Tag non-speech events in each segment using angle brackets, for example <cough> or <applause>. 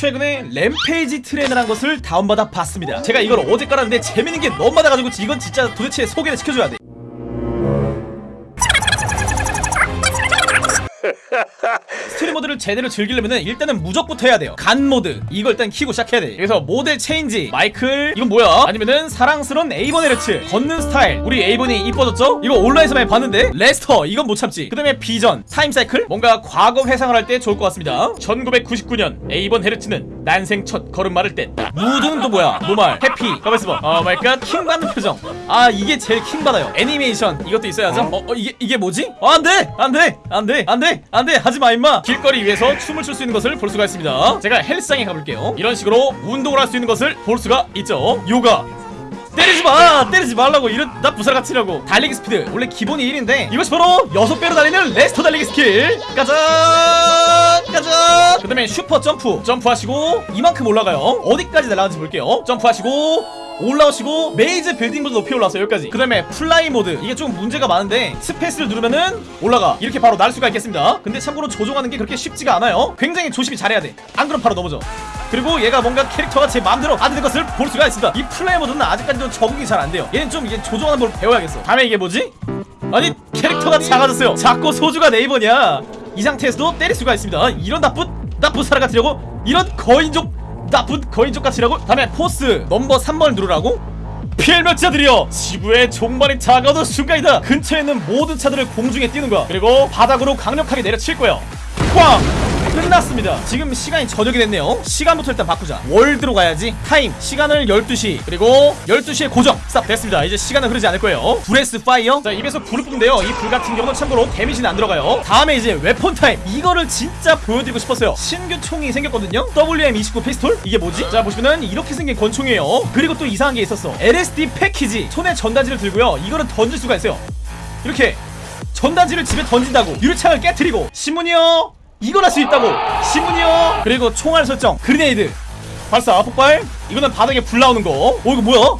최근에 Rampage Trainer란 것을 다운받아 봤습니다. 제가 이걸 어제 깔았는데 재밌는 게 너무 많아가지고 이건 진짜 도대체 소개를 시켜줘야 돼 모드를 제대로 즐기려면 일단은 무적부터 해야 돼요. god 모드. 이걸 일단 키고 시작해야 돼. 그래서 모델 change. 마이클 이건 뭐야? 아니면은 사랑스러운 에이번 헤르츠. 걷는 스타일. 우리 에이번이 이뻐졌죠? 이거 온라인에서 많이 봤는데? 레스터. 이건 못 참지. 그 다음에 vision. timecycle. 뭔가 과거 회상을 할 때 좋을 것 같습니다. 1999년 에이번 헤르츠는 난생 첫 걸음마를 뗐다. 무드는 또 뭐야? normal happy 가만있어 봐. oh my god 킹받는 표정. 아 이게 제일 킹받아요. 애니메이션 이것도 있어야죠? 어, 어 이게 이게 뭐지? 어, 안돼! 안돼! 안돼! 안돼! 안돼! 하지마 임마! 길거리 위에서 춤을 출 수 있는 것을 볼 수가 있습니다. 제가 헬스장에 가볼게요. 이런 식으로 운동을 할 수 있는 것을 볼 수가 있죠. 요가 때리지 마! 때리지 말라고. 이런 나 부사같이라고. 달리기 스피드. 원래 기본이 1인데 이것이 바로 6배로 달리는 레스터 달리기 스킬. 가자 가자. 그 다음에 슈퍼 점프. 점프하시고 이만큼 올라가요. 어디까지 날아가는지 볼게요. 점프하시고 올라오시고 메이즈 빌딩보다 높이 올라서 여기까지. 그 다음에 fly 모드. 이게 좀 문제가 많은데 space를 누르면은 올라가. 이렇게 바로 날 수가 있겠습니다. 근데 참고로 조종하는 게 그렇게 쉽지가 않아요. 굉장히 조심히 잘해야 돼 안 그럼 바로 넘어져 그리고 얘가 뭔가 캐릭터가 제 마음대로 안 되는 것을 볼 수가 있습니다. 이 fly 모드는 아직까지도 적응이 잘 안 돼요. 얘는 좀 이제 조종하는 걸 배워야겠어. 다음에 이게 뭐지? 아니 캐릭터가 작아졌어요. 자꾸 소주가 네이버냐 이 상태에서도 때릴 수가 있습니다. 이런 나쁜 나쁜 사람 같으니라고? 이런 거인족 나쁜 거인족 같으니라고? 다음에 force 넘버 3번을 누르라고? 필멸자들이여 지구의 종말이 다가오는 순간이다. 근처에 있는 모든 차들을 공중에 띄는 거야. 그리고 바닥으로 강력하게 내려칠 거야. 꽝 끝났습니다. 지금 시간이 저녁이 됐네요. 시간부터 일단 바꾸자. World로 가야지. Time. 시간을 12시. 그리고 12시에 고정. 싹 됐습니다. 이제 시간은 흐르지 않을 거예요. Breath Fire. 자 입에서 불을 뿜는데요. 이 불 같은 경우는 참고로 데미지는 안 들어가요. 다음에 이제 Weapon Time. 이거를 진짜 보여드리고 싶었어요. 신규 총이 생겼거든요. WM29 피스톨? 이게 뭐지? 자 보시면은 이렇게 생긴 권총이에요. 그리고 또 이상한 게 있었어. LSD 패키지. 손에 전단지를 들고요. 이거를 던질 수가 있어요. 이렇게 전단지를 집에 던진다고. 유리창을 깨트리고. 신문이요 이걸 할 수 있다고. 신문이요. 그리고 총알 설정 그리네이드. 발사 폭발. 이거는 바닥에 불 나오는 거어 이거 뭐야?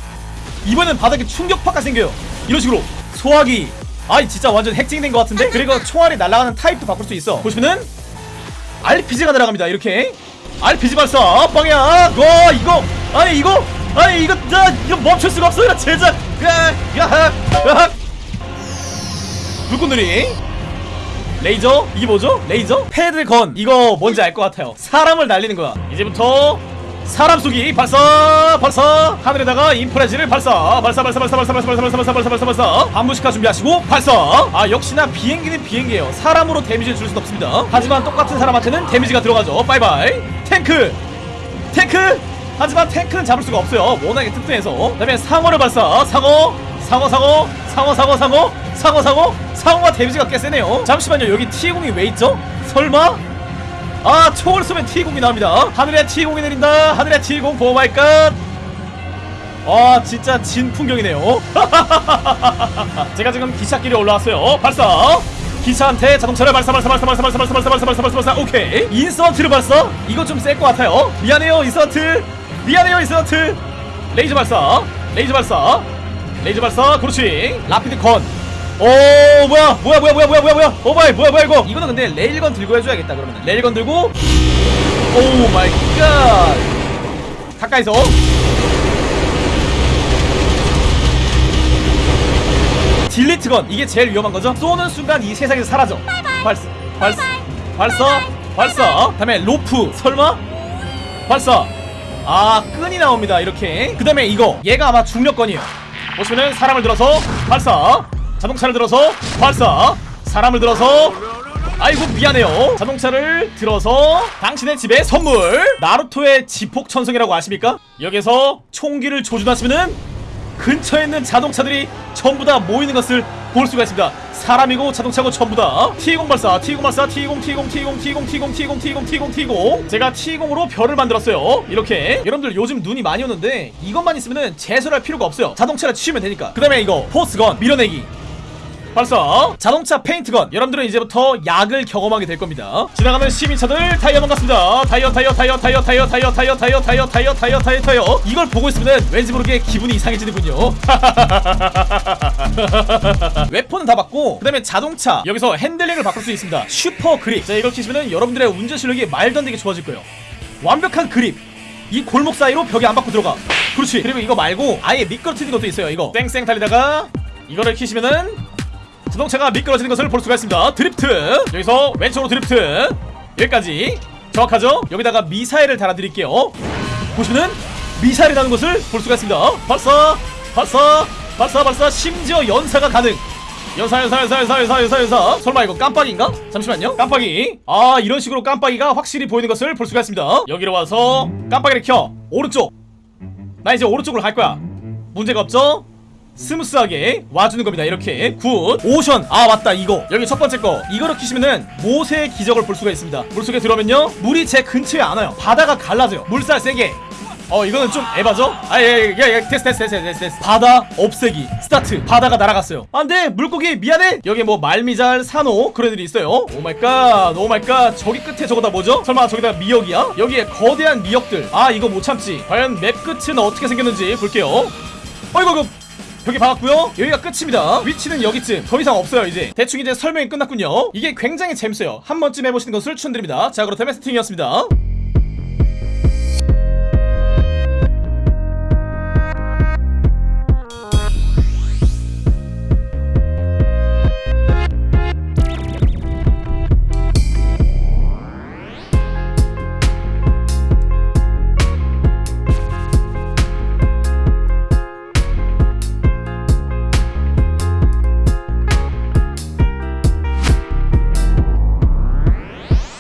이번엔 바닥에 충격파가 생겨요. 이런 식으로. 소화기. 아이 진짜 완전 핵쟁이된 것 같은데? 그리고 총알이 날아가는 타입도 바꿀 수 있어. 보시면은 RPG가 날아갑니다 이렇게. RPG 발사 빵야. 와 이거. 아니 이거. 아니 이거 나 이거 멈출 수가 없어. 야 제작. 야야 불꽃놀이 레이저? 이게 뭐죠? 레이저? 패드건. 이거 뭔지 알 것 같아요. 사람을 날리는 거야. 이제부터 사람 쏘기 발사 발사. 하늘에다가 인프라지를 발사. 발사 발사 발사 발사 발사 발사 발사 발사 발사. 발사 발사 반무시카 준비하시고 발사. 아 역시나 비행기는 비행기예요. 사람으로 데미지를 줄 수는 없습니다. 하지만 똑같은 사람한테는 데미지가 들어가죠. 바이바이. 탱크! 탱크! 하지만 탱크는 잡을 수가 없어요. 워낙에 튼튼해서. 그 다음에 상어를 발사. 상어 상어 상어 상어 상어 상어 상어 상어 상어가 데미지가 꽤 세네요. 잠시만요. 여기 T20이 왜 있죠? 설마? 아 총을 쏘면 T20이 나옵니다. 하늘에 T20이 내린다. 하늘에 T20 oh my god. 와 진짜 진 풍경이네요. <laughs> 제가 지금 기차길에 올라왔어요. 발사. 기차한테 자동차를 발사 발사 발사 발사 발사 발사 발사 발사 발사 발사. 발사 오케이. 인스턴트를 발사. 이거 좀 셀 것 같아요. 미안해요 인스턴트. 미안해요 인스턴트. 레이저 발사. 레이저 발사 레이저 발사 그렇지 Rapid Gun 오 뭐야 뭐야 뭐야 뭐야 뭐야 뭐야 뭐야. oh my 뭐야 뭐야 이거. 이거는 근데 레일건 들고 해줘야겠다 그러면 레일건 들고. oh my god. 가까이서. Delete Gun. 이게 제일 위험한 거죠? 쏘는 순간 이 세상에서 사라져. 발사 발사 발사 발사. 다음에 로프 설마? 발사. 아 끈이 나옵니다 이렇게. 그 다음에 이거. 얘가 아마 중력건이에요 보시면은 사람을 들어서 발사. 자동차를 들어서 발사. 사람을 들어서 아이고 미안해요. 자동차를 들어서 당신의 집에 선물. 나루토의 지폭 천성이라고 아십니까? 여기서 총기를 조준하시면은 근처에 있는 자동차들이 전부 다 모이는 것을 볼 수가 있습니다. 사람이고 자동차고 전부 다. T20 발사 T20 발사 T20 T20 T20 T20 T20 T20 T20 T20 T20 제가 T20으로 별을 만들었어요. 이렇게. 여러분들 요즘 눈이 많이 오는데 이것만 있으면 은 제설할 필요가 없어요. 자동차를 치우면 되니까. 그 다음에 이거 Force Gun 밀어내기 발사 자동차 Paint Gun 여러분들은 이제부터 약을 경험하게 될 겁니다 지나가는 시민차들 타이어 반갑습니다 타이어 타이어 타이어 타이어 타이어 타이어 타이어 타이어 타이어 타이어 타이어 타이어 타이어 이걸 보고 있으면 왠지 모르게 기분이 이상해지는군요 weapon은 다 받고 그 다음에 자동차 여기서 핸들링을 바꿀 수 있습니다 Super Grip 자 이걸 키시면 여러분들의 운전 실력이 말도 안 되게 좋아질 거예요 완벽한 그립 이 골목 사이로 벽에 안 받고 들어가 그렇지 그리고 이거 말고 아예 미끄러지는 것도 있어요 이거 쌩쌩 달리다가 이거를 키시면은 자동차가 미끄러지는 것을 볼 수가 있습니다. 드리프트. 여기서 왼쪽으로 드리프트. 여기까지. 정확하죠? 여기다가 미사일을 달아드릴게요. 보시면은 미사일이 나는 것을 볼 수가 있습니다. 발사 발사 발사 발사. 심지어 연사가 가능. 연사 연사 연사 연사 연사 연사 연사. 설마 이거 깜빡인가? 잠시만요. 깜빡이. 아 이런 식으로 깜빡이가 확실히 보이는 것을 볼 수가 있습니다. 여기로 와서 깜빡이를 켜. 오른쪽. 나 이제 오른쪽으로 갈 거야. 문제가 없죠? smooth하게 와주는 겁니다. 이렇게 good ocean. 아 맞다 이거. 여기 첫 번째 거. 이거를 키시면은 모세의 기적을 볼 수가 있습니다. 물속에 들어오면요. 물이 제 근처에 안 와요. 바다가 갈라져요. 물살 세게. 어 이거는 좀 에바죠? 아예예예 테스트 테스트 테스트 테스트 테스트. 바다 없애기. 스타트. 바다가 날아갔어요. 안돼 물고기 미안해. 여기 뭐 말미잘 산호 그런 애들이 있어요. 오마이갓 오마이갓. 저기 끝에 저거 다 뭐죠? 설마 저기다 미역이야? 여기에 거대한 미역들. 아 이거 못 참지. 과연 map 끝은 어떻게 생겼는지 볼게요. 어이구 이거 벽에 박았고요. 여기가 끝입니다. 위치는 여기쯤. 더 이상 없어요 이제. 대충 이제 설명이 끝났군요. 이게 굉장히 재밌어요. 한 번쯤 해보시는 것을 추천드립니다. 자 그렇다면 세팅이었습니다